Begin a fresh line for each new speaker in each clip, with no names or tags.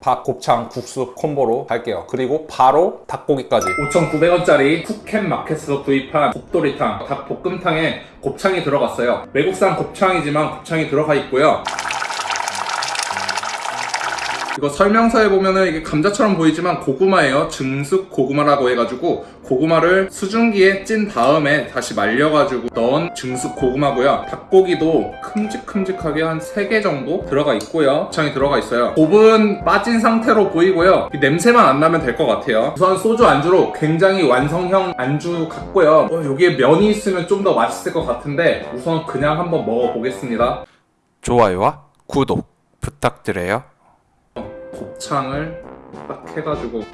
밥, 곱창, 국수 콤보로 할게요. 그리고 바로 닭고기까지.
5,900원짜리 푸켓 마켓에서 구입한 곱도리탕, 닭볶음탕에 곱창이 들어갔어요. 외국산 곱창이지만 곱창이 들어가 있고요. 이거 설명서에 보면은 이게 감자처럼 보이지만 고구마예요. 증숙 고구마라고 해가지고 고구마를 수증기에 찐 다음에 다시 말려가지고 넣은 증숙 고구마고요. 닭고기도 큼직큼직하게 한 3개 정도 들어가 있고요. 곱창이 들어가 있어요. 곱은 빠진 상태로 보이고요. 이 냄새만 안 나면 될 것 같아요. 우선 소주 안주로 굉장히 완성형 안주 같고요. 어, 여기에 면이 있으면 좀 더 맛있을 것 같은데 우선 그냥 한번 먹어보겠습니다.
좋아요와 구독 부탁드려요.
곱창을 딱 해가지고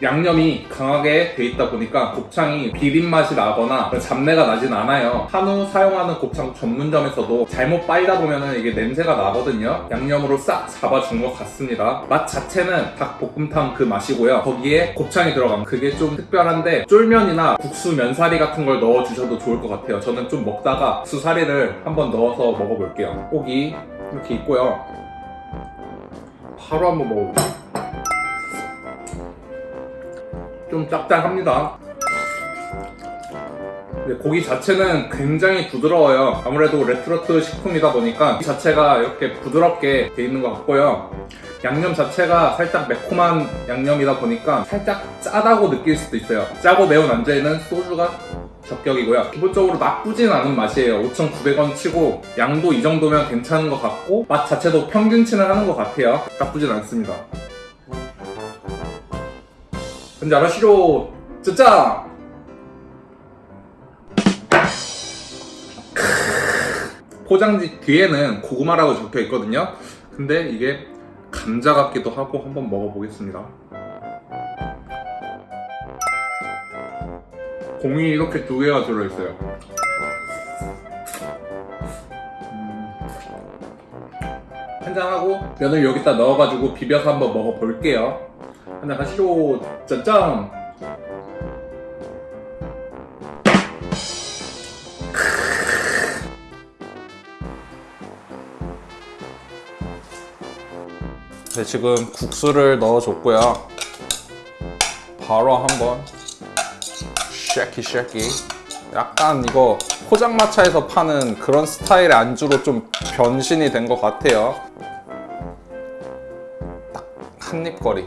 양념이 강하게 돼 있다 보니까 곱창이 비린 맛이 나거나 잡내가 나진 않아요. 한우 사용하는 곱창 전문점에서도 잘못 빨다 보면은 이게 냄새가 나거든요. 양념으로 싹 잡아준 것 같습니다. 맛 자체는 닭볶음탕 그 맛이고요. 거기에 곱창이 들어간 그게 좀 특별한데 쫄면이나 국수 면사리 같은 걸 넣어주셔도 좋을 것 같아요. 저는 좀 먹다가 국수 사리를 한번 넣어서 먹어볼게요. 고기 이렇게 있고요. 바로 한번 먹어볼게요. 좀 짭짤합니다. 고기 자체는 굉장히 부드러워요. 아무래도 레트로트 식품이다 보니까 이 자체가 이렇게 부드럽게 돼 있는 것 같고요. 양념 자체가 살짝 매콤한 양념이다 보니까 살짝 짜다고 느낄 수도 있어요. 짜고 매운 안주에는 소주가 적격이고요. 기본적으로 나쁘진 않은 맛이에요. 5,900원 치고 양도 이 정도면 괜찮은 것 같고 맛 자체도 평균치는 하는 것 같아요. 나쁘진 않습니다. 근데 아시죠? 진짜 포장지 뒤에는 고구마라고 적혀 있거든요. 근데 이게 감자 같기도 하고 한번 먹어보겠습니다. 공이 이렇게 두 개가 들어있어요. 음. 한잔하고 면을 여기다 넣어가지고 비벼서 한번 먹어볼게요. 한잔 하시죠. 짠짠!
네, 지금 국수를 넣어줬고요. 바로 한번 쉐키 쉐키. 약간 이거 포장마차에서 파는 그런 스타일의 안주로 좀 변신이 된 것 같아요. 딱 한 입거리.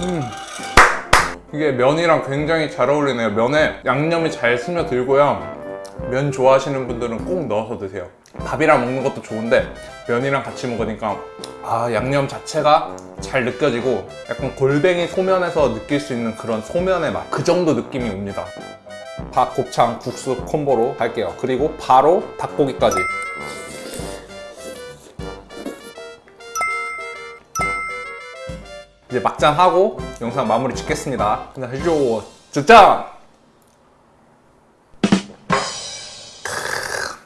음. 이게 면이랑 굉장히 잘 어울리네요. 면에 양념이 잘 스며들고요. 면 좋아하시는 분들은 꼭 넣어서 드세요. 밥이랑 먹는 것도 좋은데 면이랑 같이 먹으니까 아 양념 자체가 잘 느껴지고 약간 골뱅이 소면에서 느낄 수 있는 그런 소면의 맛 그 정도 느낌이 옵니다. 밥, 곱창, 국수 콤보로 할게요. 그리고 바로 닭고기까지. 이제 막장 하고 영상 마무리 짓겠습니다. 근데 해줘. 진짜